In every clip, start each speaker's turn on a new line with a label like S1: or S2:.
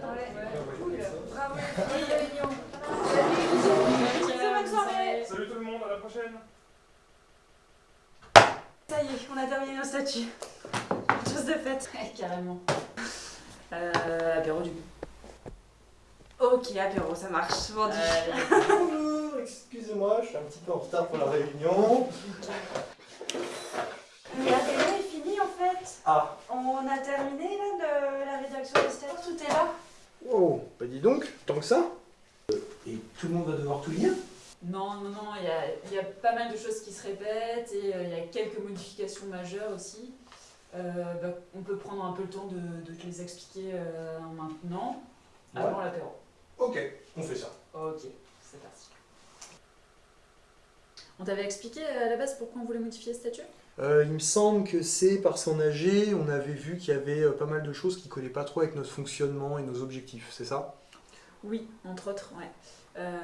S1: Cool. Bravo, bonne réunion.
S2: Bonne soirée.
S3: Salut tout le monde, à la prochaine
S2: Ça y est, on a terminé nos statuts. Chose de faite.
S4: Ouais, carrément. Euh, apéro du coup.
S2: Ok, apéro, ça marche. Vendu.
S4: Euh,
S5: Bonjour, excusez-moi, je suis un petit peu en retard pour la réunion.
S2: L'apéro est fini en fait.
S5: Ah,
S2: On a terminé là de la rédaction des statuts. Tout est là.
S5: Oh, bah dis donc, tant que ça. Et tout le monde va devoir tout lire?
S4: Non, non, non, il y a, il y a pas mal de choses qui se répètent et euh, il y a quelques modifications majeures aussi. Euh, bah, on peut prendre un peu le temps de, de te les expliquer euh, maintenant, avant l'apéro.
S5: Ok, on fait ça.
S4: Ok, c'est parti. On t'avait expliqué à la base pourquoi on voulait modifier le statut
S5: Euh, il me semble que c'est par son âgé, on avait vu qu'il y avait euh, pas mal de choses qui collaient pas trop avec notre fonctionnement et nos objectifs, c'est ça?
S4: Oui, entre autres, ouais. Euh,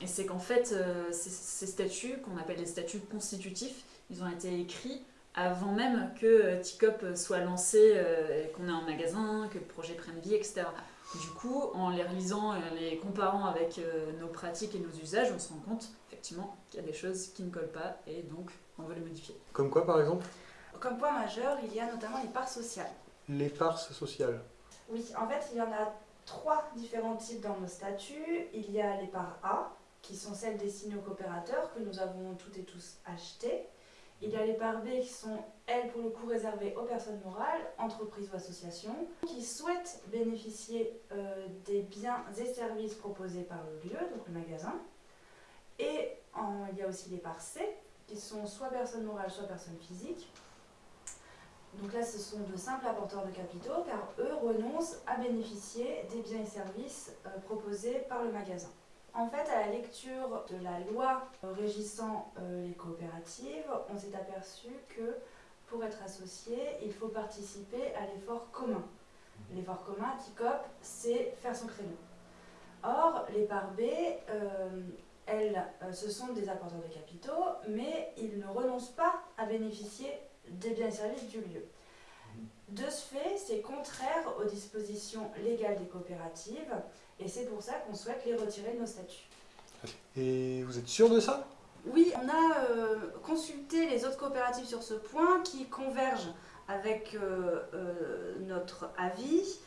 S4: et c'est qu'en fait, ces, ces statuts, qu'on appelle les statuts constitutifs, ils ont été écrits avant même que TICOP soit lancé, qu'on ait un magasin, que le projet prenne vie, etc. Du coup, en les relisant et en les comparant avec euh, nos pratiques et nos usages, on se rend compte effectivement qu'il y a des choses qui ne collent pas et donc on veut les modifier.
S5: Comme quoi par exemple?
S1: Comme point majeur, il y a notamment les parts sociales.
S5: L'éparse sociale.
S1: Oui, en fait, il y en a trois différents types dans nos statuts. Il y a les parts A, qui sont celles destinées aux coopérateurs, que nous avons toutes et tous achetées. Il y a les parts B, qui sont, elles, pour le coup, réservées aux personnes morales, entreprises ou associations, qui souhaitent bénéficier euh, des biens et services proposés par le lieu, donc le magasin. Et il y a aussi les parts C, qui sont soit personnes morales, soit personnes physiques. Donc là, ce sont de simples apporteurs de capitaux, car eux renoncent à bénéficier des biens et services euh, proposés par le magasin. En fait, à la lecture de la loi régissant euh, les coopératives, on s'est aperçu que pour être associé, il faut participer à l'effort commun. L'effort commun, TICOP, c'est faire son créneau. Or, les parts B, euh, elles, euh, ce sont des apporteurs de capitaux, mais ils ne renoncent pas à bénéficier des biens et services du lieu. De ce fait, c'est contraire aux dispositions légales des coopératives et c'est pour ça qu'on souhaite les retirer de nos statuts.
S5: Et vous êtes sûr de ça?
S1: Oui, on a euh, consulté les autres coopératives sur ce point qui convergent avec euh, euh, notre avis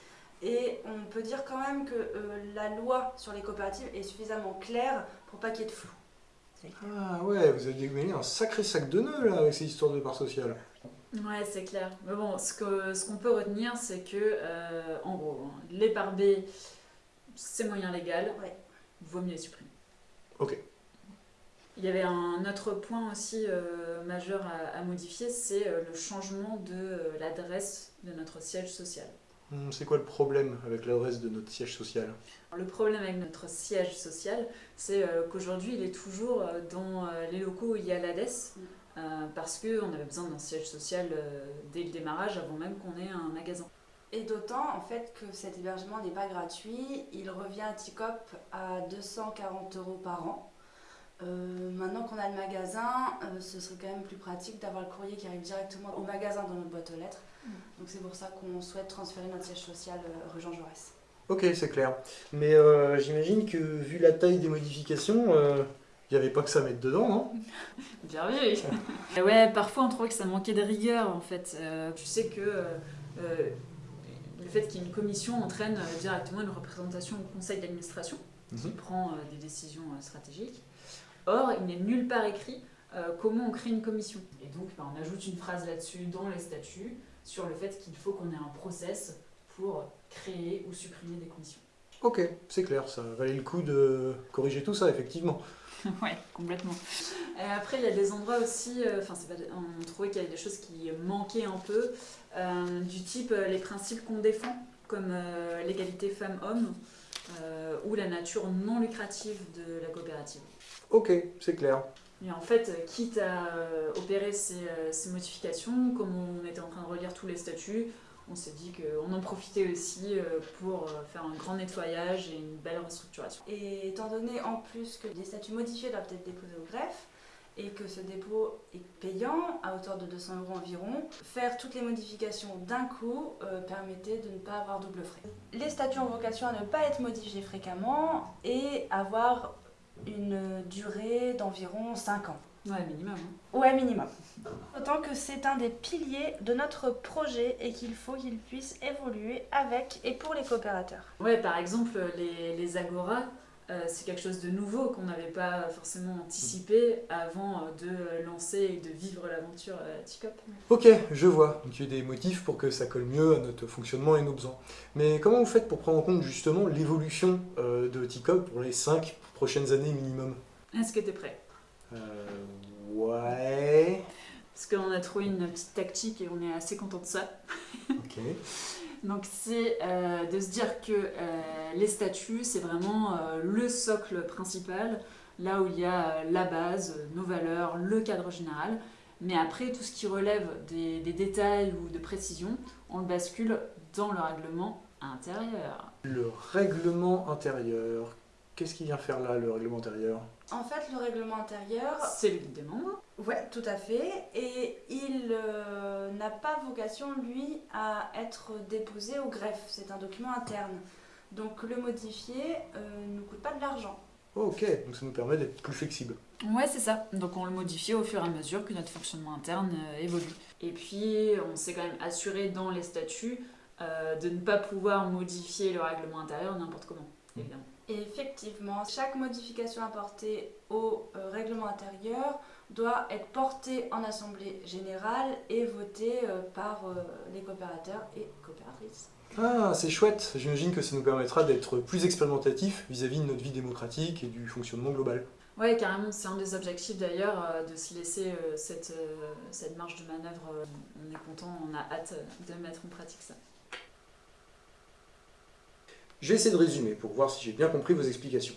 S1: et on peut dire quand même que la loi sur les coopératives est suffisamment claire pour pas qu'il y ait de flou.
S5: Ah ouais, vous avez mêlé un sacré sac de nœuds là avec ces histoires de parts sociales.
S4: Ouais, c'est clair. Mais bon, ce qu'on ce qu'on peut retenir, c'est que, euh, en gros, hein, les B, c'est moyen légal,
S1: Ouais.
S4: vaut mieux les supprimer.
S5: Ok.
S4: Il y avait un autre point aussi euh, majeur à, à modifier, c'est euh, le changement de euh, l'adresse de notre siège social.
S5: Hum, C'est quoi le problème avec l'adresse de notre siège social?
S4: Alors, le problème avec notre siège social, c'est euh, qu'aujourd'hui, il est toujours euh, dans euh, les locaux où il y a l'ADES,
S1: Mm.
S4: Euh, parce qu'on avait besoin d'un siège social euh, dès le démarrage, avant même qu'on ait un magasin.
S1: Et d'autant en fait que cet hébergement n'est pas gratuit, il revient à TICOP à 240 euros par an. Euh, maintenant qu'on a le magasin, euh, ce serait quand même plus pratique d'avoir le courrier qui arrive directement au magasin dans notre boîte aux lettres.
S4: Mm.
S1: Donc c'est pour ça qu'on souhaite transférer notre siège social euh, rue Jean Jaurès.
S5: Ok, c'est clair. Mais euh, j'imagine que vu la taille des modifications, il n'y avait pas que ça à mettre dedans, non?
S4: Bien vu Ouais, parfois on trouvait que ça manquait de rigueur en fait. Euh, tu sais que euh, euh, le fait qu'il y ait une commission entraîne euh, directement une représentation au conseil d'administration qui
S5: Mhm.
S4: prend euh, des décisions euh, stratégiques. Or, il n'est nulle part écrit euh, comment on crée une commission. Et donc, bah, on ajoute une phrase là-dessus dans les statuts sur le fait qu'il faut qu'on ait un process pour créer ou supprimer des commissions.
S5: Ok, c'est clair, ça valait le coup de corriger tout ça, effectivement.
S4: ouais, complètement. Et après, il y a des endroits aussi, euh, enfin, des- on trouvait qu'il y avait des choses qui manquaient un peu, euh, du type euh, les principes qu'on défend, comme euh, l'égalité femmes-hommes, euh, ou la nature non lucrative de la coopérative.
S5: Ok, c'est clair.
S4: Et en fait, euh, quitte à euh, opérer ces, euh, ces modifications, comme on était en train de relire tous les statuts, on s'est dit qu'on en profitait aussi euh, pour euh, faire un grand nettoyage et une belle restructuration.
S1: Et étant donné en plus que les statuts modifiés doivent être déposés au greffe, et que ce dépôt est payant à hauteur de 200 euros environ. Faire toutes les modifications d'un coup euh, permettait de ne pas avoir double frais. Les statuts ont vocation à ne pas être modifiés fréquemment et avoir une durée d'environ 5 ans.
S4: Ouais, minimum. hein.
S1: Ouais, minimum. Autant que c'est un des piliers de notre projet et qu'il faut qu'il puisse évoluer avec et pour les coopérateurs.
S4: Ouais, par exemple, les, les agoras, euh, c'est quelque chose de nouveau qu'on n'avait pas forcément anticipé avant euh, de lancer et de vivre l'aventure euh, TICOP.
S5: Ok, je vois. Donc il y a des motifs pour que ça colle mieux à notre fonctionnement et nos besoins. Mais comment vous faites pour prendre en compte justement l'évolution euh, de TICOP pour les 5 prochaines années minimum?
S4: Est-ce que tu es prêt?
S5: Euh, ouais.
S4: Parce qu'on a trouvé une petite tactique et on est assez content de ça.
S5: Ok.
S4: Donc c'est euh, de se dire que euh, les statuts, c'est vraiment euh, le socle principal, là où il y a la base, nos valeurs, le cadre général. Mais après, tout ce qui relève des, des détails ou de précision, on le bascule dans le règlement intérieur.
S5: Le règlement intérieur. Qu'est-ce qu'il vient faire là, le règlement intérieur?
S1: En fait, le règlement intérieur,
S4: C'est le guide des membres.
S1: ouais, tout à fait, et il euh, n'a pas vocation, lui, à être déposé au greffe. C'est un document interne. Donc le modifier euh, ne coûte pas de l'argent.
S5: Ok, donc ça nous permet d'être plus flexible.
S4: Ouais, c'est ça. Donc on le modifie au fur et à mesure que notre fonctionnement interne euh, évolue. Et puis on s'est quand même assuré dans les statuts euh, de ne pas pouvoir modifier le règlement intérieur n'importe comment, évidemment.
S1: Et effectivement, chaque modification apportée au euh, règlement intérieur doit être portée en assemblée générale et votée euh, par euh, les coopérateurs et coopératrices.
S5: Ah, c'est chouette. J'imagine que ça nous permettra d'être plus expérimentatifs vis-à-vis de notre vie démocratique et du fonctionnement global.
S4: Ouais, carrément, c'est un des objectifs d'ailleurs, de s'y laisser cette, cette marge de manœuvre. on est content, on a hâte de mettre en pratique ça.
S5: Je vais essayer de résumer pour voir si j'ai bien compris vos explications.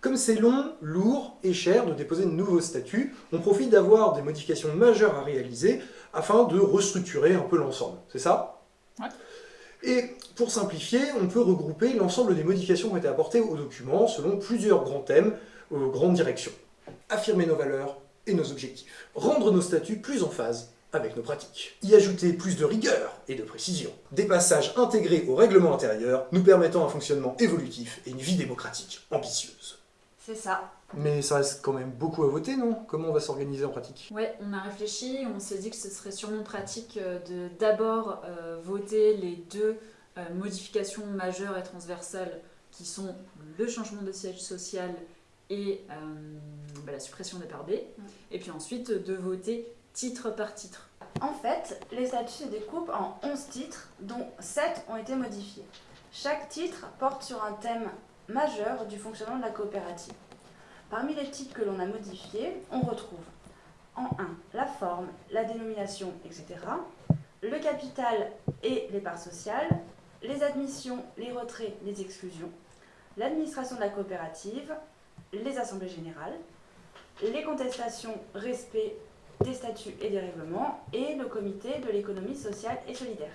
S5: Comme c'est long, lourd et cher de déposer de nouveaux statuts, on profite d'avoir des modifications majeures à réaliser afin de restructurer un peu l'ensemble. C'est ça?
S4: Ouais.
S5: Et pour simplifier, on peut regrouper l'ensemble des modifications qui ont été apportées au document selon plusieurs grands thèmes, aux grandes directions. Affirmer nos valeurs et nos objectifs. Rendre nos statuts plus en phase avec nos pratiques. Y ajouter plus de rigueur et de précision. Des passages intégrés au règlement intérieur nous permettant un fonctionnement évolutif et une vie démocratique ambitieuse.
S1: C'est ça.
S5: Mais ça reste quand même beaucoup à voter, non? Comment on va s'organiser en pratique?
S4: Ouais, on a réfléchi, on s'est dit que ce serait sûrement pratique euh, de d'abord euh, voter les deux euh, modifications majeures et transversales qui sont le changement de siège social et euh, bah, la suppression des parts B, et puis ensuite de voter titre par titre.
S1: En fait, les statuts se découpent en 11 titres, dont 7 ont été modifiés. Chaque titre porte sur un thème majeur du fonctionnement de la coopérative. Parmi les titres que l'on a modifiés, on retrouve en 1 la forme, la dénomination, etc., le capital et les parts sociales, les admissions, les retraits, les exclusions, l'administration de la coopérative, les assemblées générales, les contestations, respect des statuts et des règlements, et le comité de l'économie sociale et solidaire.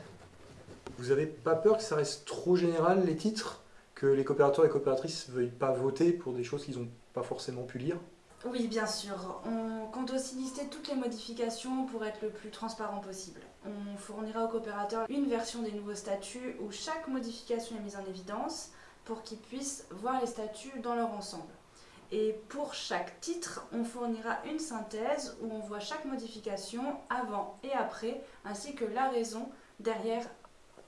S5: Vous avez pas peur que ça reste trop général, les titres Que les coopérateurs et coopératrices veuillent pas voter pour des choses qu'ils n'ont pas forcément pu lire?
S1: Oui, bien sûr. On compte aussi lister toutes les modifications pour être le plus transparent possible. On fournira aux coopérateurs une version des nouveaux statuts où chaque modification est mise en évidence pour qu'ils puissent voir les statuts dans leur ensemble. Et pour chaque titre, on fournira une synthèse où on voit chaque modification avant et après, ainsi que la raison derrière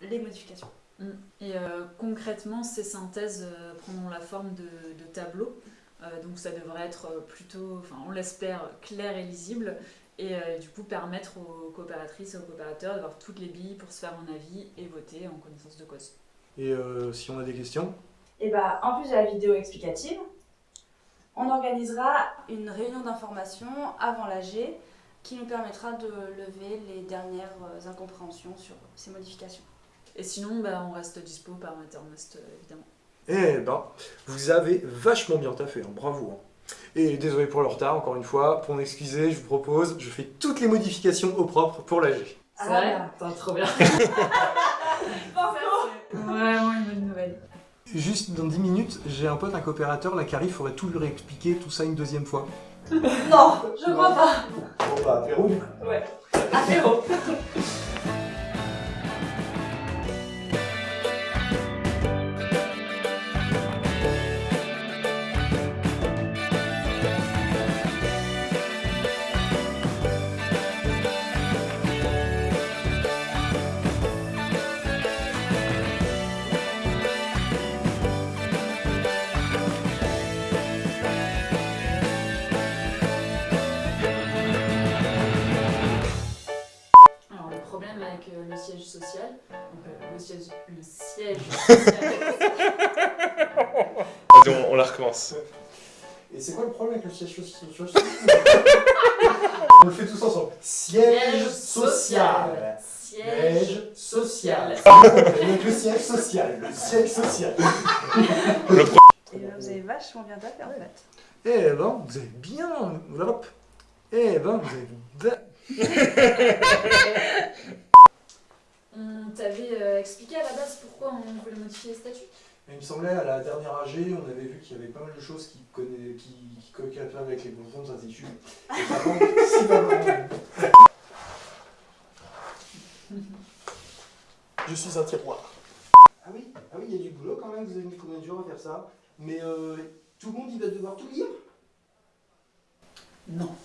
S1: les modifications.
S4: Mm. Et euh, concrètement, ces synthèses euh, prendront la forme de, de tableaux. Euh, donc ça devrait être plutôt, enfin on l'espère, clair et lisible. Et euh, du coup permettre aux coopératrices et aux coopérateurs d'avoir toutes les billes pour se faire un avis et voter en connaissance de cause.
S5: Et euh, si on a des questions?
S1: Et bah, en plus de la vidéo explicative, on organisera une réunion d'information avant l'AG qui nous permettra de lever les dernières euh, incompréhensions sur ces modifications.
S4: Et sinon, bah, on reste dispo par Mattermost, euh, évidemment.
S5: Eh ben, vous avez vachement bien taffé, hein, bravo. hein. Et désolé pour le retard, encore une fois, pour m'excuser, je vous propose, je fais toutes les modifications au propre pour l'AG.
S4: C'est
S1: Ah
S4: vrai trop bien. Vraiment une bonne nouvelle.
S5: Juste dans 10 minutes, j'ai un pote, un coopérateur, là qui arrive, faudrait tout lui réexpliquer, tout ça une deuxième fois.
S1: Non, je crois pas.
S5: Bon bah, apéro.
S1: Ouais. Apéro.
S4: Avec euh, le siège social, donc, euh, le siège, le siège social,
S3: Vas-y, on, on la recommence.
S5: Et c'est quoi le problème avec le siège social On le fait tous ensemble. Siège social.
S4: Siège
S5: social. Donc le siège social. Le siège social.
S1: Et là, vous avez vachement bien tapé en fait.
S5: Eh ben, vous avez bien. Hop. Eh ben, vous avez bien.
S4: On t'avait euh, expliqué à la base pourquoi on voulait modifier les statuts?
S5: Il me semblait à la dernière AG, on avait vu qu'il y avait pas mal de choses qui connaît, qui, qui coquaient à faire avec les bonbons de. Et pas vraiment. Je suis un tiroir. Ah oui, ah oui, il y a du boulot quand même, vous avez mis combien de jours à faire ça? Mais euh, tout le monde il va devoir tout lire?
S4: Non.